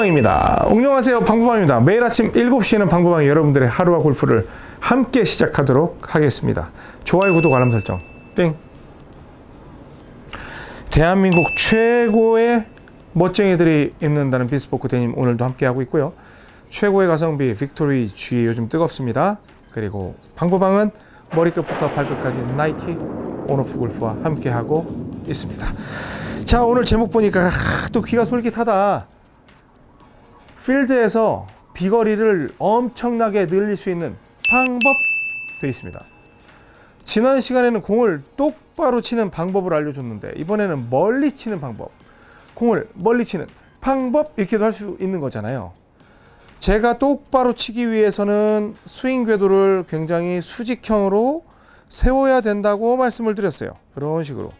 방구방입니다. 안녕하세요. 방구방입니다. 매일 아침 7시에는 방구방이 여러분들의 하루와 골프를 함께 시작하도록 하겠습니다. 좋아요, 구독, 알람 설정. 땡. 대한민국 최고의 멋쟁이들이 입는다는 bespoke 데님 오늘도 함께하고 있고요. 최고의 가성비 빅토리 G 요즘 뜨겁습니다. 그리고 방구방은 머리끝부터 발끝까지 나이키 온오프 골프와 함께하고 있습니다. 자 오늘 제목 보니까 아, 또 귀가 솔깃하다. 필드에서 비거리를 엄청나게 늘릴 수 있는 방법 되어 있습니다. 지난 시간에는 공을 똑바로 치는 방법을 알려줬는데 이번에는 멀리 치는 방법 공을 멀리 치는 방법 이렇게도 할 수 있는 거잖아요. 제가 똑바로 치기 위해서는 스윙 궤도를 굉장히 수직형으로 세워야 된다고 말씀을 드렸어요. 이런 식으로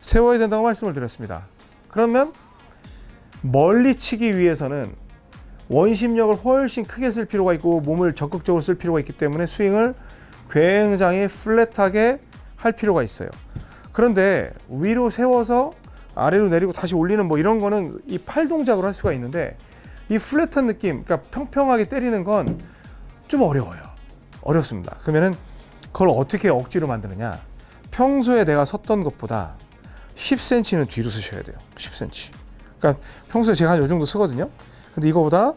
세워야 된다고 말씀을 드렸습니다. 그러면 멀리 치기 위해서는 원심력을 훨씬 크게 쓸 필요가 있고 몸을 적극적으로 쓸 필요가 있기 때문에 스윙을 굉장히 플랫하게 할 필요가 있어요. 그런데 위로 세워서 아래로 내리고 다시 올리는 뭐 이런 거는 이 팔 동작으로 할 수가 있는데 이 플랫한 느낌, 그러니까 평평하게 때리는 건 좀 어려워요. 어렵습니다. 그러면은 그걸 어떻게 억지로 만드느냐? 평소에 내가 섰던 것보다 10cm는 뒤로 쓰셔야 돼요. 10cm. 그러니까 평소에 제가 한 요 정도 쓰거든요. 근데 이거보다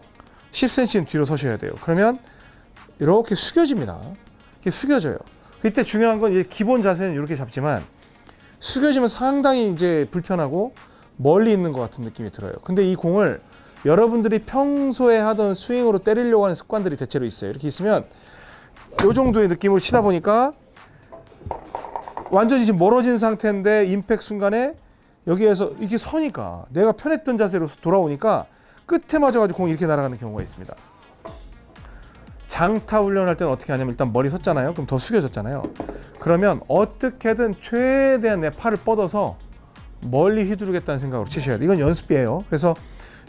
10cm는 뒤로 서셔야 돼요. 그러면 이렇게 숙여집니다. 이렇게 숙여져요. 그때 중요한 건 기본 자세는 이렇게 잡지만 숙여지면 상당히 이제 불편하고 멀리 있는 것 같은 느낌이 들어요. 근데 이 공을 여러분들이 평소에 하던 스윙으로 때리려고 하는 습관들이 대체로 있어요. 이렇게 있으면 이 정도의 느낌으로 치다 보니까 완전히 지금 멀어진 상태인데 임팩 순간에 여기에서 이렇게 서니까 내가 편했던 자세로 돌아오니까 끝에 맞아가지고 공이 이렇게 날아가는 경우가 있습니다. 장타 훈련할 때는 어떻게 하냐면 일단 머리 섰잖아요. 그럼 더 숙여졌잖아요. 그러면 어떻게든 최대한 내 팔을 뻗어서 멀리 휘두르겠다는 생각으로 치셔야 돼요. 이건 연습이에요. 그래서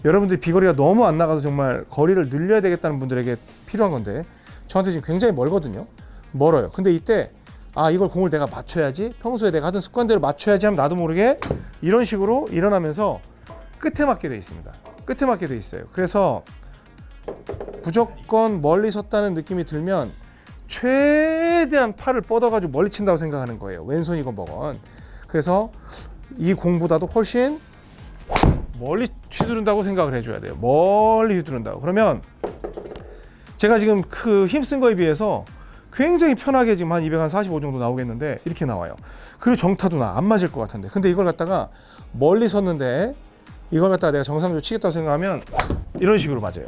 여러분들이 비거리가 너무 안 나가서 정말 거리를 늘려야 되겠다는 분들에게 필요한 건데 저한테 지금 굉장히 멀거든요. 멀어요. 근데 이때 아 이걸 공을 내가 맞춰야지 평소에 내가 하던 습관대로 맞춰야지 하면 나도 모르게 이런 식으로 일어나면서 끝에 맞게 돼 있습니다. 끝에 맞게 돼 있어요. 그래서 무조건 멀리 섰다는 느낌이 들면 최대한 팔을 뻗어가지고 멀리 친다고 생각하는 거예요. 왼손이건 뭐건. 그래서 이 공보다도 훨씬 멀리 휘두른다고 생각을 해줘야 돼요. 멀리 휘두른다고. 그러면 제가 지금 그 힘쓴 거에 비해서 굉장히 편하게 지금 한 245 정도 나오겠는데 이렇게 나와요. 그리고 정타도 나 안 맞을 것 같은데. 근데 이걸 갖다가 멀리 섰는데 이걸 갖다가 내가 정상적으로 치겠다고 생각하면 이런 식으로 맞아요.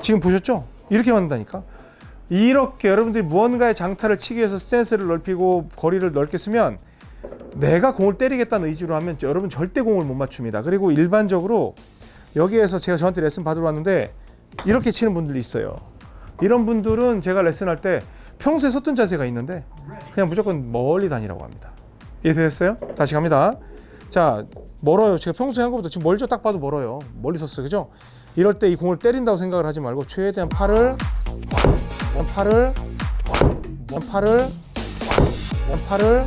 지금 보셨죠? 이렇게 맞는다니까. 이렇게 여러분들이 무언가의 장타를 치기 위해서 스탠스를 넓히고 거리를 넓게 쓰면 내가 공을 때리겠다는 의지로 하면 여러분 절대 공을 못 맞춥니다. 그리고 일반적으로 여기에서 제가 저한테 레슨 받으러 왔는데 이렇게 치는 분들이 있어요. 이런 분들은 제가 레슨할 때 평소에 섰던 자세가 있는데 그냥 무조건 멀리 다니라고 합니다. 이해되셨어요? 다시 갑니다. 자, 멀어요. 제가 평소에 한 것보다 지금 멀죠? 딱 봐도 멀어요. 멀리 섰어요. 그죠? 이럴 때 이 공을 때린다고 생각을 하지 말고 최대한 팔을 팔을 팔을 팔을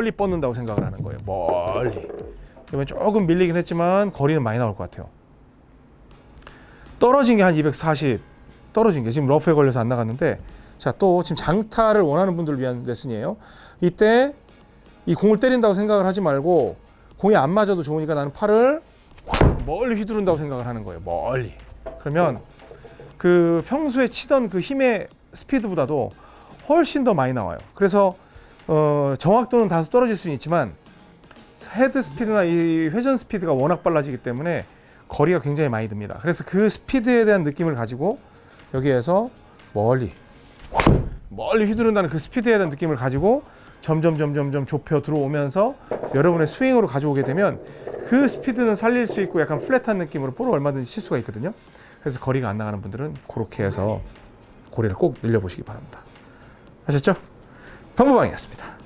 멀리 뻗는다고 생각을 하는 거예요. 멀리. 그러면 조금 밀리긴 했지만 거리는 많이 나올 것 같아요. 떨어진 게 한 240 떨어진 게 지금 러프에 걸려서 안 나갔는데 자 또 지금 장타를 원하는 분들을 위한 레슨이에요. 이때 이 공을 때린다고 생각을 하지 말고 공이 안 맞아도 좋으니까 나는 팔을 멀리 휘두른다고 생각을 하는 거예요. 멀리. 그러면 그 평소에 치던 그 힘의 스피드보다도 훨씬 더 많이 나와요. 그래서 어, 정확도는 다소 떨어질 수는 있지만 헤드 스피드나 이 회전 스피드가 워낙 빨라지기 때문에 거리가 굉장히 많이 듭니다. 그래서 그 스피드에 대한 느낌을 가지고 여기에서 멀리 멀리 휘두른다는 그 스피드에 대한 느낌을 가지고 점점 점점 점 좁혀 들어오면서 여러분의 스윙으로 가져오게 되면 그 스피드는 살릴 수 있고 약간 플랫한 느낌으로 볼을 얼마든지 칠 수가 있거든요. 그래서 거리가 안 나가는 분들은 그렇게 해서 고리를 꼭 늘려보시기 바랍니다. 아셨죠? 방구방이었습니다.